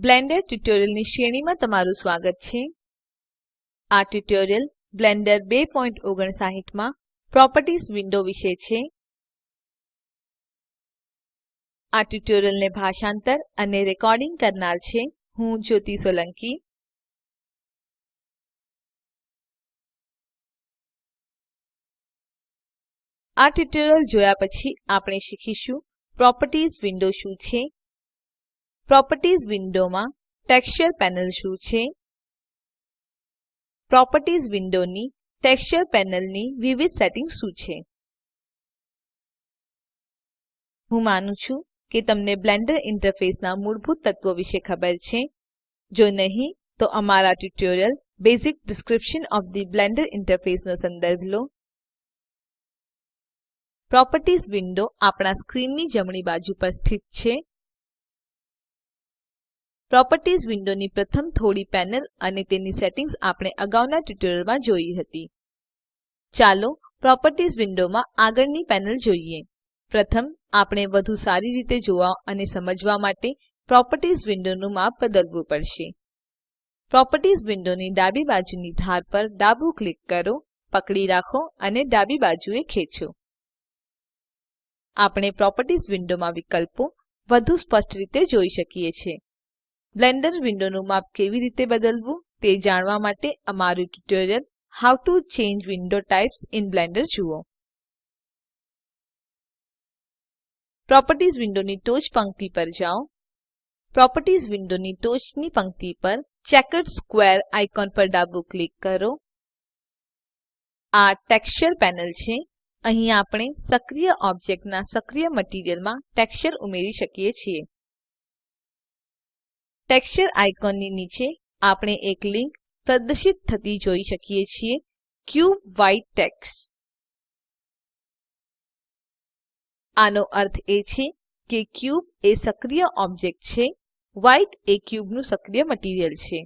Blender ટ્યુટોરિયલ્સની શ્રેણીમાં તમારું સ્વાગત છે. આ ટ્યુટોરીયલ બ્લેન્ડર 259 માં પ્રોપર્ટીઝ વિન્ડો વિશે છે. આ ટ્યુટોરીયલને ભાષાંતર અને રેકોર્ડિંગ કરનાર છે હું જ્યોતિ સોલંકી. આ ટ્યુટોરીયલ જોયા પછી આપણે શીખીશું પ્રોપર્ટીઝ વિન્ડો શું છે. પ્રોપર્ટીઝ વિન્ડોમાં ટેક્સચર પેનલ શું છે? પ્રોપર્ટીઝ વિન્ડોની ટેક્સચર પેનલની વિવિધ સેટિંગ્સ શું છે? હું માનું છું કે તમને બ્લેન્ડર ઇન્ટરફેસના મૂળભૂત તત્વો વિશે ખબર છે. જો નહીં, તો અમારા tutorial basic description of the Blender interface નો સંદર્ભ લો. પ્રોપર્ટીઝ વિન્ડો આપણા સ્ક્રીનની જમણી બાજુ પર સ્થિત છે. પ્રોપર્ટીઝ વિન્ડોની પ્રથમ થોડી પેનલ અને તેની સેટિંગ્સ આપણે અગાઉના ટ્યુટોરીયલમાં જોઈ હતી. ચાલો પ્રોપર્ટીઝ વિન્ડોમાં આગળની પેનલ જોઈએ. પ્રથમ, આપણે વધુ સારી રીતે જોવા અને સમજવા માટે પ્રોપર્ટીઝ વિન્ડોનું માપ બદલવું પડશે. પ્રોપર્ટીઝ વિન્ડોની ડાબી બાજુની ધાર પર ડાબું ક્લિક કરો, પકડી રાખો અને ડાબી બાજુએ ખેંચો. આપણે પ્રોપર્ટીઝ વિન્ડોમાં વિકલ્પો વધુ સ્પષ્ટ રીતે જોઈ શકીએ છીએ. બ્લેન્ડર વિન્ડોનું માપ કેવી રીતે બદલવું તે જાણવા માટે અમારું tutorial how to change window types in Blender જુઓ. પ્રોપર્ટીઝ વિન્ડોની ટોચ પંક્તિ પર જાઓ. પ્રોપર્ટીઝ વિન્ડોની ટોચની પંક્તિ પર ચેકર્ડ સ્ક્વેર આઇકોન પર ડાબું ક્લિક કરો. આ ટેક્સચર પેનલ છે. અહીં આપણે સક્રિય ઓબ્જેક્ટના સક્રિય મટીરીઅલમાં ટેક્સચર ઉમેરી શકીએ છીએ. ટેક્સચર આઇકોનની નીચે આપણે એક લીંક પ્રદર્શિત થતી જોઈ શકીએ છીએ. ક્યુબ વ્હાઇટ ટેક્સ આનો અર્થ એ છે કે ક્યુબ એ સક્રિય ઓબ્જેક્ટ છે. વ્હાઇટ એ ક્યુબનું સક્રિય મટીરીઅલ છે.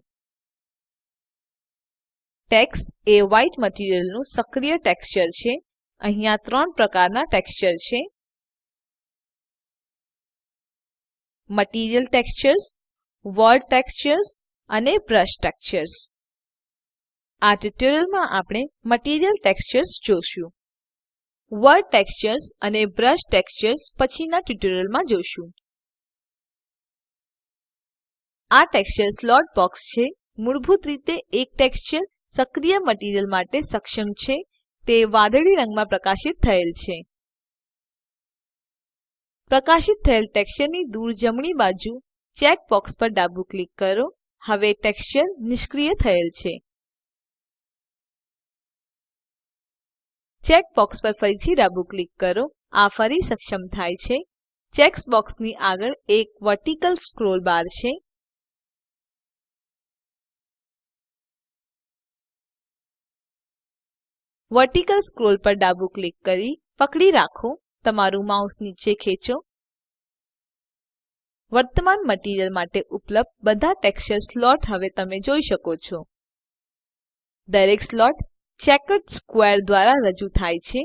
ટેક્સ એ વ્હાઇટ મટીરીઅલનું સક્રિય ટેક્સચર છે. અહીંયા ત્રણ પ્રકારના ટેક્સચર છે. મટીરિયલ ટેક્સચર્સ વર્લ્ડ ટેક્સચર્સ અને બ્રશ ટેક્સચર્સ. આ ટ્યુટોરીયલમાં આપણે મટીરિયલ ટેક્સચર્સ જોશું. વર્ડ ટેક્સચર્સ અને બ્રશ ટેક્સચર્સ પછીના ટ્યુટોરીયલમાં જોશું. આ ટેક્સચર સ્લોટ બોક્સ છે. મૂળભૂત રીતે એક ટેક્સચર સક્રિય મટીરીઅલ માટે સક્ષમ છે. તે વાદળી રંગમાં પ્રકાશિત થયેલ છે. પ્રકાશિત થયેલ ટેક્સચરની દૂર જમણી બાજુ ચેક બોક્સ પર ડાબું ક્લિક કરો. હવે ટેક્સચર નિષ્ક્રિય થયેલ છે. ચેક બોક્સ પર ફરીથી ડાબું ક્લિક કરો. આ ફરી સક્ષમ થાય છે. ચેક બોક્સની આગળ એક વર્ટિકલ સ્ક્રોલ બાર છે. વર્ટિકલ સ્ક્રોલ પર ડાબું ક્લિક કરી પકડી રાખો. તમારું માઉસ નીચે ખેંચો. વર્તમાન મટીરીઅલ માટે ઉપલબ્ધ બધા ટેક્સચર સ્લોટ હવે તમે જોઈ શકો છો. દરેક સ્લોટ ચેકર્ડ સ્ક્વેર દ્વારા રજૂ થાય છે.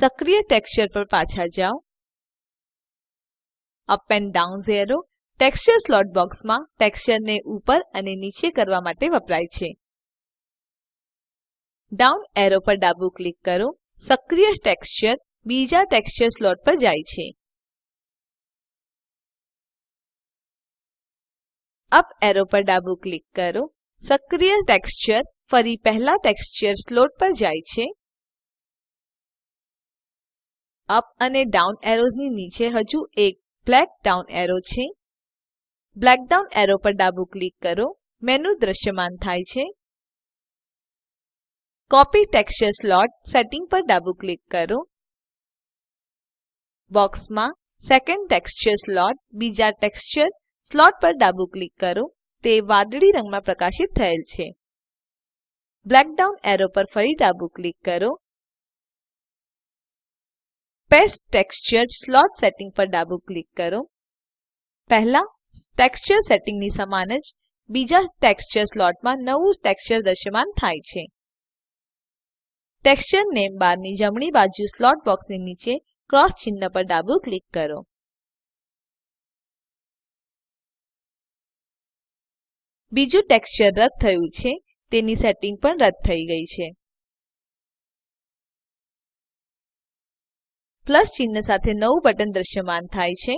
સક્રિય ટેક્સચર પર પાછા જાઓ. Up and down arrow texture slot બોક્સમાં ટેક્સચરને ઉપર અને નીચે કરવા માટે વપરાય છે. ડાઉન એરો પર ડાબું ક્લિક કરો. સક્રિય ટેક્સચર બીજા ટેક્સચર સ્લોટ પર જાય છે. અપ એરો પર ડાબું ક્લિક કરો. સક્રિય ટેક્સચર ફરી પહેલા ટેક્સચર સ્લોટ પર જાય છે. અપ અને ડાઉન એરોઝની નીચે હજુ એક બ્લેક ડાઉન એરો છે. બ્લેક ડાઉન એરો પર ડાબું ક્લિક કરો. મેનુ દ્રશ્યમાન થાય છે. કોપી ટેક્સચર સ્લોટ સેટિંગ પર ડાબું ક્લિક કરો. બોક્સમાં સેકન્ડ ટેક્સચર સ્લોટ, બીજા ટેક્સચર સ્લોટ પર ડાબું ક્લિક કરો. તે વાદળી રંગમાં પ્રકાશિત થયેલ છે. બ્લેક ડાઉન એરો પર ફરી ડાબું ક્લિક કરો. પેસ્ટ ટેક્સચર સ્લોટ સેટિંગ પર ડાબું ક્લિક કરો. પહેલા, ટેક્સચર સેટિંગની સમાન જ બીજા ટેક્સચર સ્લોટમાં નવું ટેક્સચર દ્રશ્યમાન થાય છે. ટેક્સચર નેમ બારની જમણી બાજુ સ્લોટ બોક્સની નીચે ક્રોસ ચિહ્ન પર ડાબું ક્લિક કરો. બીજું ટેક્સચર રદ થયું છે, તેની સેટિંગ પણ રદ થઈ ગઈ છે. પ્લસ ચિહ્ન સાથે નવું બટન દ્રશ્યમાન થાય છે.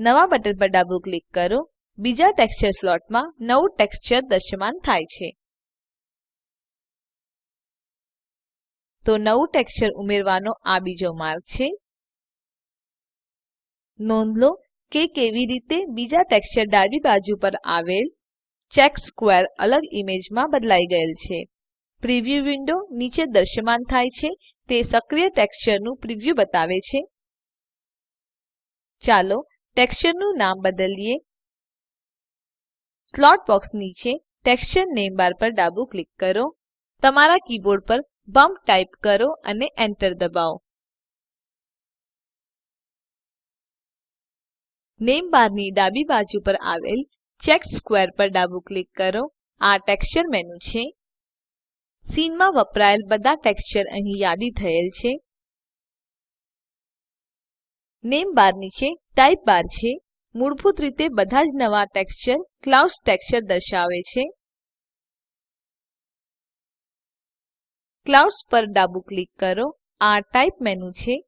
નવા બટન પર ડાબું ક્લિક કરો. બીજા ટેક્સચર સ્લોટમાં નવું ટેક્સચર દ્રશ્યમાન થાય છે. તો નવું ટેક્સચર ઉમેરવાનો આ બીજો માર્ગ છે. નોંધ લો કે કેવી રીતે બીજા ટેક્સચર ડાબી બાજુ પર આવેલ ચેક સ્ક્વેર અલગ ઈમેજમાં બદલાઈ ગયેલ છે. પ્રિવ્યુ વિન્ડો નીચે દ્રશ્યમાન થાય છે. તે સક્રિય ટેક્સચરનું પ્રિવ્યુ બતાવે છે. ચાલો ટેક્સચરનું નામ બદલીએ. સ્લોટ બોક્સ નીચે ટેક્સચર નેમ બાર પર ડાબું ક્લિક કરો. તમારા કીબોર્ડ પર બમ્પ ટાઈપ કરો અને enter દબાવો. નેમ બારની ડાબી બાજુ પર આવેલ ચેકર્ડ સ્ક્વેર પર ડાબું ક્લિક કરો. આ ટેક્સચર મેનુ છે. સીનમાં વપરાયેલ બધા ટેક્સચર અહીં યાદી થયેલ છે. નેમ બાર નીચે ટાઇપ બાર છે. મૂળભૂત રીતે બધા જ નવા ટેક્સચર ક્લાઉડ્સ ટેક્સચર દર્શાવે છે. ક્લાઉડ્સ પર ડાબું ક્લિક કરો. આ ટાઇપ મેનુ છે.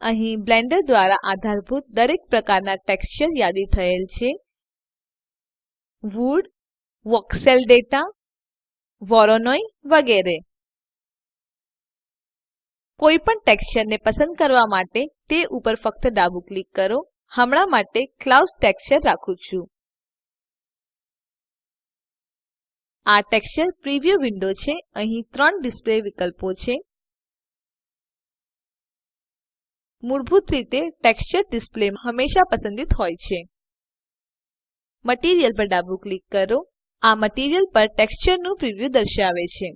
અહીં બ્લેન્ડર દ્વારા આધારભૂત દરેક પ્રકારના ટેક્સચર યાદી થયેલ છે. વુડ, વોક્સેલ ડેટા, વોરોનોઈ વગેરે. કોઈપણ ટેક્સચરને પસંદ કરવા માટે તે ઉપર ફક્ત ડાબું ક્લિક કરો. હમણાં માટે ક્લાઉડ્સ ટેક્સચર રાખું છું. આ ટેક્સચર પ્રિવ્યુ વિન્ડો છે. અહીં ત્રણ ડિસ્પ્લે વિકલ્પો છે. મૂળભૂત રીતે ટેક્સચર ડિસ્પ્લે હંમેશા પસંદિત હોય છે. મટીરિયલ પર ડાબું ક્લિક કરો. આ મટીરિયલ પર ટેક્સચરનું પ્રિવ્યુ દર્શાવે છે.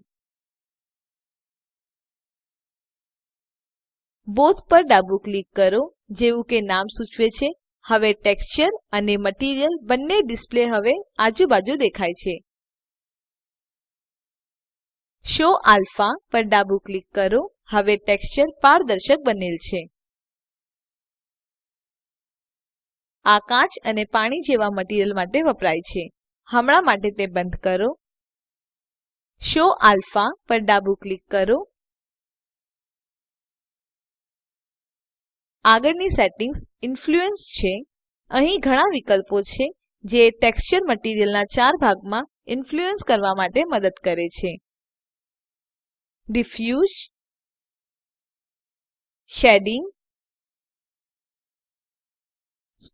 બોથ પર ડાબું ક્લિક કરો, જેવું કે નામ સૂચવે છે. હવે ટેક્સચર અને મટીરિયલ બંને ડિસ્પ્લે હવે આજુબાજુ દેખાય છે. શો અલ્ફા પર ડાબું ક્લિક કરો. હવે ટેક્સચર પારદર્શક બનેલ છે. આ કાચ અને પાણી જેવા મટીરીયલ માટે વપરાય છે. હમણાં માટે તે બંધ કરો. શો આલ્ફા પર ડાબું ક્લિક કરો. આગળની સેટિંગ્સ ઇન્ફ્લુઅન્સ છે. અહીં ઘણા વિકલ્પો છે, જે ટેક્સચર મટીરીયલના ચાર ભાગમાં ઇન્ફ્લુઅન્સ કરવા માટે મદદ કરે છે. ડિફ્યુઝ, શેડિંગ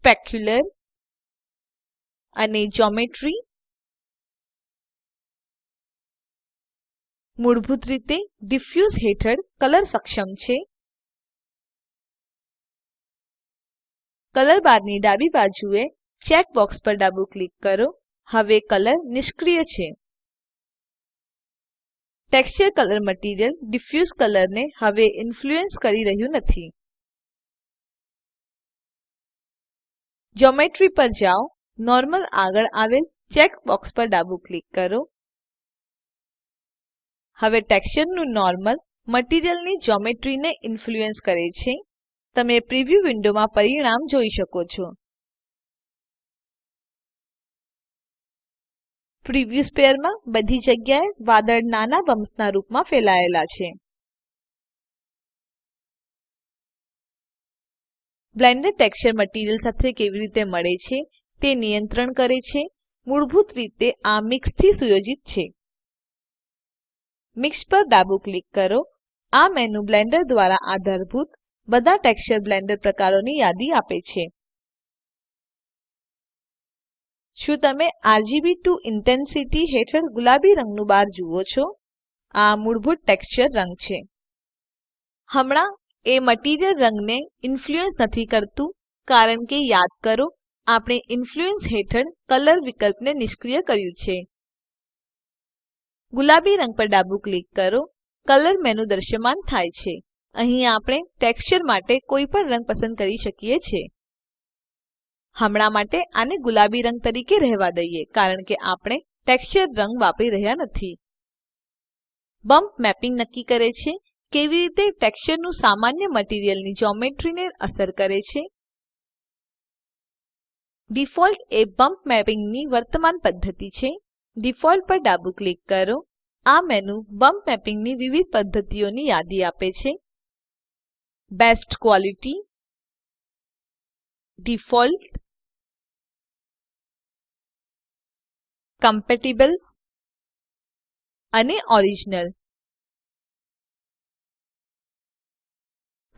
સ્પેક્યુલર અને geometry મૂળભૂત રીતે ડિફ્યુઝ હેઠળ કલર સક્ષમ છે. કલર બારની ડાબી બાજુએ ચેક બોક્સ પર ડાબું ક્લિક કરો. હવે કલર નિષ્ક્રિય છે. ટેક્સચર કલર મટીરિયલ ડિફ્યુઝ કલરને હવે ઇન્ફ્લુઅન્સ કરી રહ્યું નથી. જ્યોમેટ્રી પર જાઓ. નોર્મલ આગળ આવેલ ચેક બોક્સ પર ડાબું ક્લિક કરો. હવે ટેક્સચરનું નોર્મલ મટીરિયલની જ્યોમેટ્રીને ઇન્ફ્લુઅન્સ કરે છે. તમે પ્રિવ્યુ વિન્ડોમાં પરિણામ જોઈ શકો છો. પ્રિવ્યુ સ્પેરમાં બધી જગ્યાએ વાદળ નાના બમ્પ્સના રૂપમાં ફેલાયેલા છે. બ્લેન્ડર ટેક્સચર મટીરિયલ સાથે કેવી રીતે મળે છે તે નિયંત્રણ કરે છે. મૂળભૂત રીતે આ મિક્સ સુયોજિત છે. મિક્સ પર ડાબું ક્લિક કરો. આ મેનુ બ્લેન્ડર દ્વારા આધારભૂત બધા ટેક્સચર બ્લેન્ડર પ્રકારોની યાદી આપે છે. શું તમે આરજીબી ટુ ઇન્ટેન્સિટી હેઠળ ગુલાબી રંગનું બાર જુઓ છો? આ મૂળભૂત ટેક્સચર રંગ છે. હમણાં એ મટીરિયલ રંગને ઇન્ફ્લુઅન્સ નથી કરતું, કારણ કે યાદ કરો, આપણે ઇન્ફ્લુઅન્સ હેઠળ કલર વિકલ્પને નિષ્ક્રિય કર્યું છે. ગુલાબી રંગ પર ડાબું ક્લિક કરો, કલર મેનુ દ્રશ્યમાન થાય છે. અહીં આપણે ટેક્સચર માટે કોઈપણ રંગ પસંદ કરી શકીએ છીએ. હમણાં માટે આને ગુલાબી રંગ તરીકે રહેવા દઈએ, કારણ કે આપણે ટેક્સચર રંગ વાપરી રહ્યા નથી. બમ્પ મેપિંગ નક્કી કરે છે. કેવી રીતે ટેક્સચરનું સામાન્ય મટીરીઅલની જ્યોમેટ્રીને અસર કરે છે? ડિફોલ્ટ એ બમ્પ મેપિંગની વર્તમાન પદ્ધતિ છે. ડિફોલ્ટ પર ડાબું ક્લિક કરો. આ મેનુ બમ્પ મેપિંગની વિવિધ પદ્ધતિઓની યાદી આપે છે. Best quality. ડિફોલ્ટ. કમ્પેટિબલ. અને ઓરિજિનલ.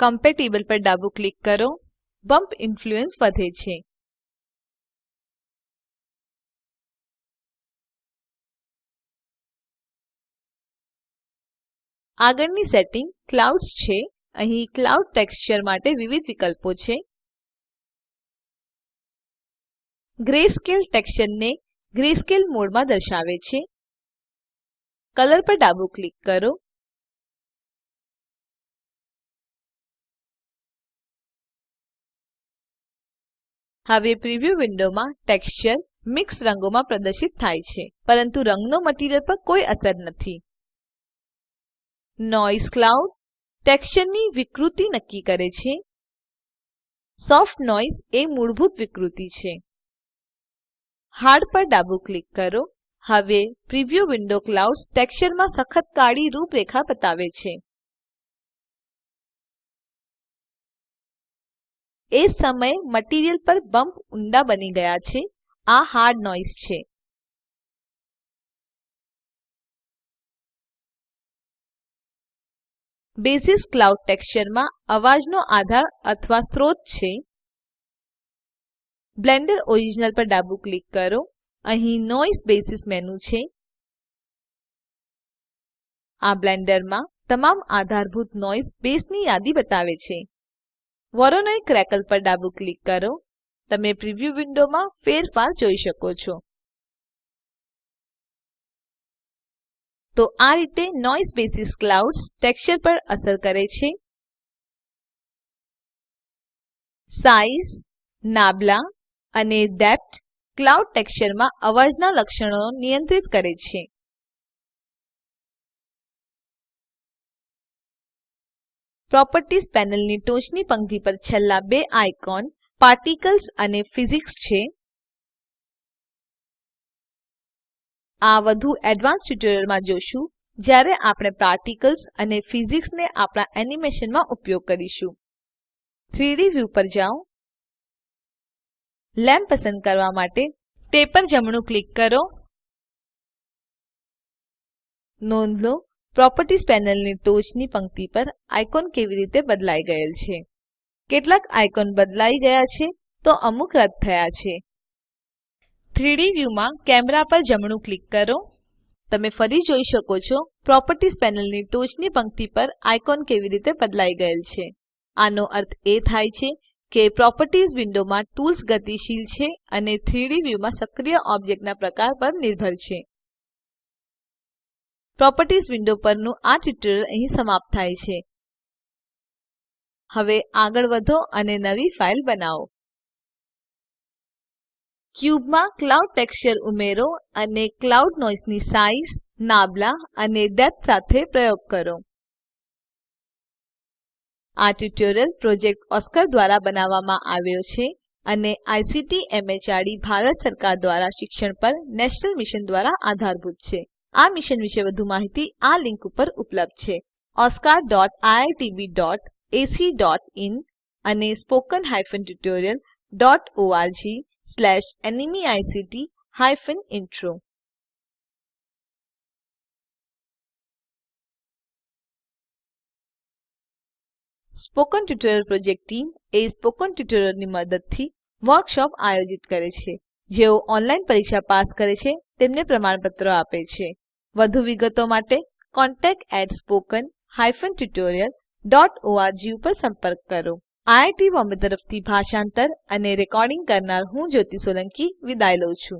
કમ્પેટિબલ પર ડાબું ક્લિક કરો. બમ્પ ઇન્ફ્લુઅન્સ વધે છે. આગળની સેટિંગ ક્લાઉડ્સ છે. અહીં ક્લાઉડ ટેક્સચર માટે વિવિધ વિકલ્પો છે. ગ્રેસ્કેલ ટેક્સચરને ગ્રેસ્કેલ મોડમાં દર્શાવે છે. કલર પર ડાબું ક્લિક કરો. હવે પ્રિવ્યુ વિન્ડોમાં ટેક્સચર મિક્સ રંગોમાં પ્રદર્શિત થાય છે, પરંતુ રંગનો મટીરીઅલ પર કોઈ અસર નથી. નોઇઝ ક્લાઉડ ટેક્સચરની વિકૃતિ નક્કી કરે છે. સોફ્ટ નોઇઝ એ મૂળભૂત વિકૃતિ છે. હાર્ડ પર ડાબું ક્લિક કરો. હવે પ્રિવ્યુ વિન્ડો ક્લાઉડ્સ ટેક્સચરમાં સખત કાળી રૂપરેખા બતાવે છે. એ સમયે મટીરીઅલ પર બમ્પ ઊંડા બની ગયા છે. આ હાર્ડ નોઇસ છે. બેસિસ ક્લાઉડ ટેક્સચરમાં અવાજનો આધાર અથવા સ્ત્રોત છે. બ્લેન્ડર ઓરિજિનલ પર ડાબું ક્લિક કરો. અહીં નોઇઝ બેસિસ મેનુ છે. આ બ્લેન્ડરમાં તમામ આધારભૂત નોઇઝ બેસની યાદી બતાવે છે. વોરોનોઈ ક્રેકલ પર ડાબું ક્લિક કરો. તમે પ્રિવ્યુ વિન્ડોમાં ફેરફાર જોઈ શકો છો. તો આ રીતે નોઇઝ બેસિસ ક્લાઉડ્સ ટેક્સચર પર અસર કરે છે. સાઇઝ, નાબલા અને ડેપ્થ ક્લાઉડ ટેક્સચરમાં અવાજના લક્ષણો નિયંત્રિત કરે છે. પ્રોપર્ટીઝ પેનલની ટોચની પંક્તિ પર છેલ્લા બે આઇકોન પાર્ટિકલ્સ અને ફિઝિક્સ છે. આ વધુ એડવાન્સ ટ્યુટોરિયલમાં જોશું જ્યારે આપણે પાર્ટિકલ્સ અને ફિઝિક્સને આપણા એનિમેશનમાં ઉપયોગ કરીશું. 3D વ્યૂ પર જાઓ. લેમ્પ પસંદ કરવા માટે તે પર જમણું ક્લિક કરો. નોંધ લો પ્રોપર્ટીઝ પેનલની ટોચની પંક્તિ પર આઇકોન કેવી રીતે બદલાઈ ગયેલ છે? કેટલાક આઇકોન બદલાઈ ગયા છે તો અમુક રદ થયા છે. 3D વ્યૂમાં કેમેરા પર જમણું ક્લિક કરો. તમે ફરી જોઈ શકો છો પ્રોપર્ટીઝ પેનલની ટોચની પંક્તિ પર આઇકોન કેવી રીતે બદલાઈ ગયેલ છે. આનો અર્થ એ થાય છે કે પ્રોપર્ટીઝ વિન્ડોમાં ટૂલ્સ ગતિશીલ છે અને 3D વ્યૂમાં સક્રિય ઓબ્જેક્ટના પ્રકાર પર નિર્ભર છે. પ્રોપર્ટીઝ વિન્ડો પરનું આ ટ્યુટોરીયલ અહીં સમાપ્ત થાય છે. હવે આગળ વધો અને નવી ફાઇલ બનાવો. ક્યુબમાં ક્લાઉડ ટેક્સચર ઉમેરો અને ક્લાઉડ નોઇઝની સાઇઝ, નાબલા અને ડેપ્થ સાથે પ્રયોગ કરો. આ ટ્યુટોરીયલ પ્રોજેક્ટ ઓસ્કાર દ્વારા બનાવવામાં આવ્યો છે અને આઈસીટી એમએચઆરડી ભારત સરકાર દ્વારા શિક્ષણ પર નેશનલ મિશન દ્વારા આધારભૂત છે. આ મિશન વિશે વધુ માહિતી આ લિંક ઉપર ઉપલબ્ધ છે. oscariitbacઇન અને spoken tutorialorgnmeict intro spoken tutorial project team એ સ્પોકન ટ્યુટોરીયલોની મદદથી વર્કશોપ આયોજિત કરે છે. જેઓ ઓનલાઈન પરીક્ષા પાસ કરે છે, તેમને પ્રમાણપત્રો આપે છે. વધુ વિગતો માટે contactspoken tutorialorg ઉપર સંપર્ક કરો. આઈઆઈટી બોમ્બે તરફથી ભાષાંતર અને રેકોર્ડિંગ કરનાર હું જ્યોતિ સોલંકી વિદાય લઉં છું.